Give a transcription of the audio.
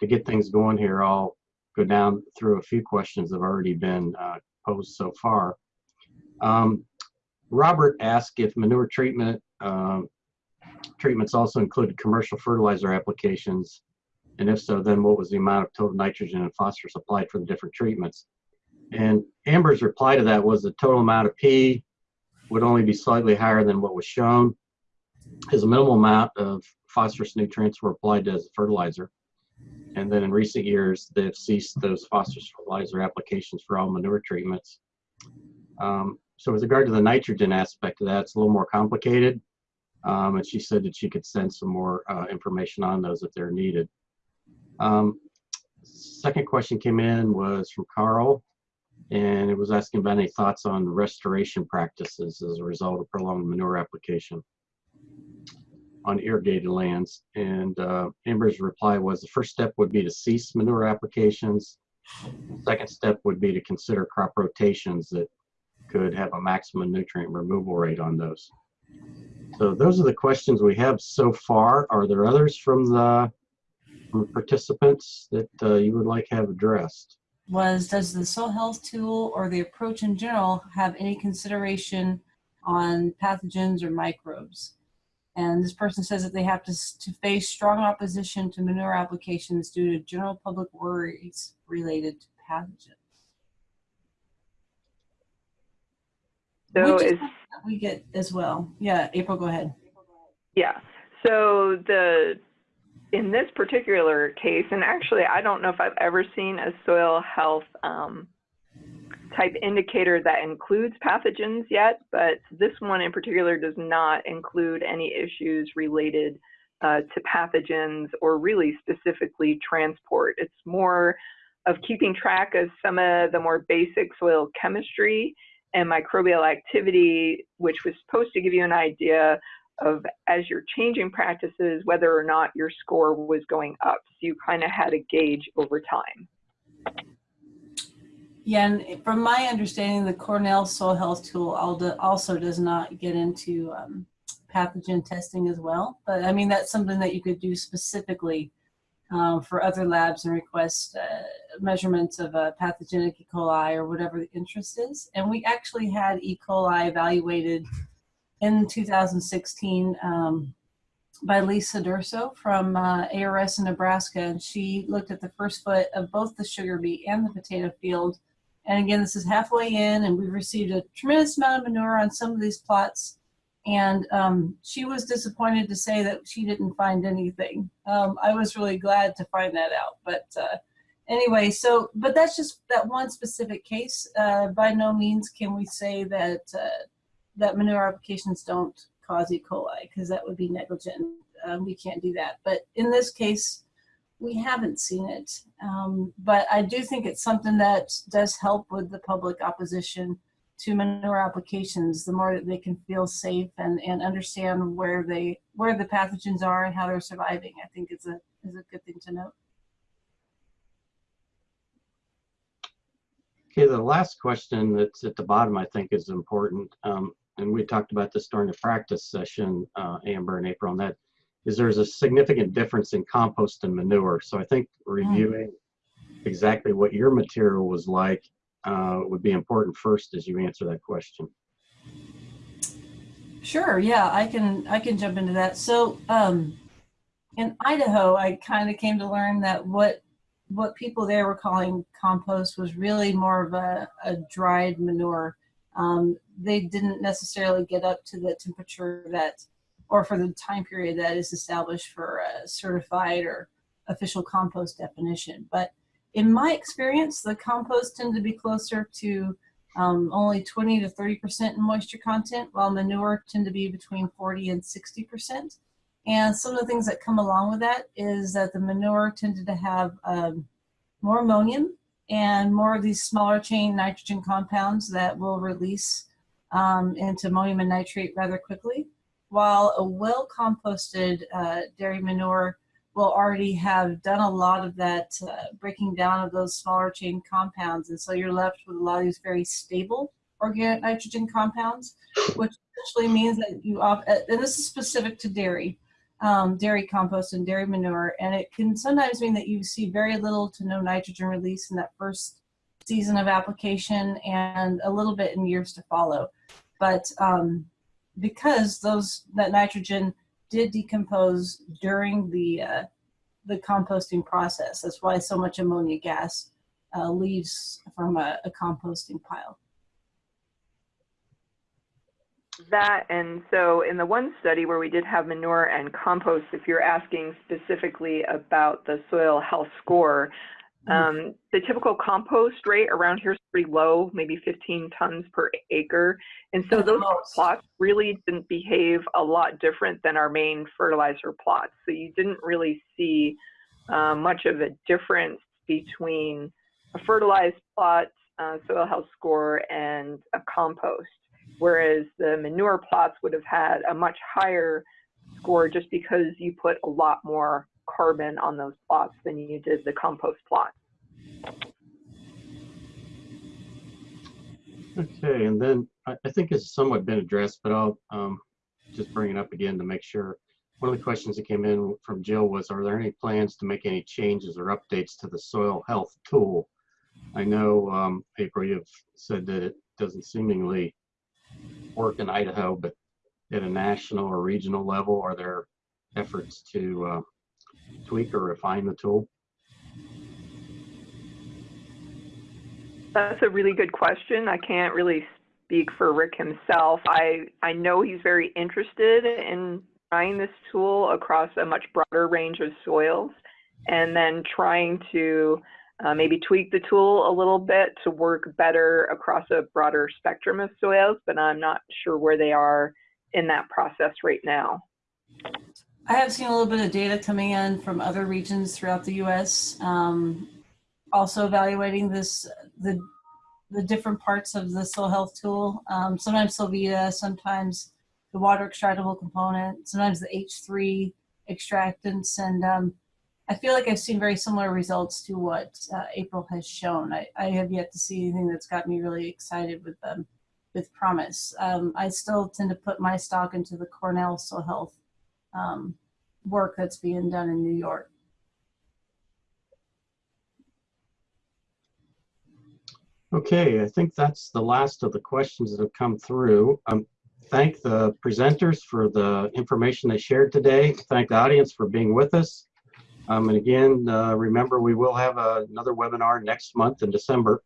to get things going here, I'll go down through a few questions that have already been uh, posed so far. Um, Robert asked if manure treatment um, treatments also included commercial fertilizer applications, and if so, then what was the amount of total nitrogen and phosphorus applied for the different treatments? And Amber's reply to that was the total amount of P would only be slightly higher than what was shown, as a minimal amount of phosphorus nutrients were applied as fertilizer. And then in recent years, they've ceased those phosphorus fertilizer applications for all manure treatments. Um, so with regard to the nitrogen aspect of that, it's a little more complicated. Um, and she said that she could send some more uh, information on those if they're needed. Um, second question came in was from Carl, and it was asking about any thoughts on restoration practices as a result of prolonged manure application on irrigated lands. And uh, Amber's reply was the first step would be to cease manure applications. Second step would be to consider crop rotations that could have a maximum nutrient removal rate on those. So those are the questions we have so far. Are there others from the, from participants that uh, you would like have addressed? Was, does the soil health tool or the approach in general have any consideration on pathogens or microbes? And this person says that they have to, to face strong opposition to manure applications due to general public worries related to pathogens. So is is, something that we get as well. Yeah, April, go ahead. yeah, so the, in this particular case, and actually, I don't know if I've ever seen a soil health um, type indicator that includes pathogens yet, but this one in particular does not include any issues related uh, to pathogens or really specifically transport. It's more of keeping track of some of the more basic soil chemistry and microbial activity, which was supposed to give you an idea of as you're changing practices, whether or not your score was going up. So you kind of had a gauge over time. Yeah, and from my understanding, the Cornell Soil Health Tool also does not get into um, pathogen testing as well. But I mean, that's something that you could do specifically um, for other labs and request uh, measurements of a pathogenic E. coli or whatever the interest is. And we actually had E. coli evaluated in 2016 um, by Lisa Durso from uh, ARS in Nebraska. And she looked at the first foot of both the sugar beet and the potato field. And again, this is halfway in and we've received a tremendous amount of manure on some of these plots. And um, she was disappointed to say that she didn't find anything. Um, I was really glad to find that out. But uh, anyway, so, but that's just that one specific case. Uh, by no means can we say that, uh, that manure applications don't cause E. coli, because that would be negligent. Um, we can't do that. But in this case, we haven't seen it. Um, but I do think it's something that does help with the public opposition to manure applications, the more that they can feel safe and, and understand where they where the pathogens are and how they're surviving. I think it's a is a good thing to note. Okay, the last question that's at the bottom, I think, is important. Um, and we talked about this during the practice session, uh, Amber and April, and that is there's a significant difference in compost and manure. So I think reviewing mm. exactly what your material was like uh, would be important first as you answer that question. Sure. Yeah, I can I can jump into that. So um, in Idaho, I kind of came to learn that what what people there were calling compost was really more of a, a dried manure. Um, they didn't necessarily get up to the temperature that, or for the time period that is established for a certified or official compost definition. But in my experience, the compost tend to be closer to um, only 20 to 30% in moisture content, while manure tend to be between 40 and 60%. And some of the things that come along with that is that the manure tended to have um, more ammonium and more of these smaller chain nitrogen compounds that will release um, into ammonium and nitrate rather quickly, while a well composted uh, dairy manure will already have done a lot of that uh, breaking down of those smaller chain compounds. And so you're left with a lot of these very stable organic nitrogen compounds, which essentially means that you, and this is specific to dairy, um, dairy compost and dairy manure, and it can sometimes mean that you see very little to no nitrogen release in that first season of application and a little bit in years to follow. But um, because those that nitrogen did decompose during the uh, the composting process, that's why so much ammonia gas uh, leaves from a, a composting pile. That, and so in the one study where we did have manure and compost, if you're asking specifically about the soil health score, um, the typical compost rate around here is pretty low, maybe 15 tons per acre. And so those plots really didn't behave a lot different than our main fertilizer plots. So you didn't really see uh, much of a difference between a fertilized plot, uh, soil health score, and a compost. Whereas the manure plots would have had a much higher score just because you put a lot more carbon on those plots than you did the compost plot. Okay, and then I, think it's somewhat been addressed, but I'll um, just bring it up again to make sure. One of the questions that came in from Jill was, are there any plans to make any changes or updates to the soil health tool? I know, um, April, you've said that it doesn't seemingly work in Idaho, but at a national or regional level, are there efforts to uh, tweak or refine the tool? That's a really good question. I can't really speak for Rick himself. I, I know he's very interested in trying this tool across a much broader range of soils and then trying to uh, maybe tweak the tool a little bit to work better across a broader spectrum of soils, but I'm not sure where they are in that process right now. I have seen a little bit of data coming in from other regions throughout the U.S. Um, also evaluating this, the the different parts of the soil health tool. Um, sometimes Solvita, sometimes the water extractable component, sometimes the H3 extractants, and um, I feel like I've seen very similar results to what uh, April has shown. I, I have yet to see anything that's got me really excited with them, with promise. Um, I still tend to put my stock into the Cornell soil health um, work that's being done in New York. Okay, I think that's the last of the questions that have come through. Um, thank the presenters for the information they shared today. Thank the audience for being with us. Um, and again, uh, remember we will have uh, another webinar next month in December.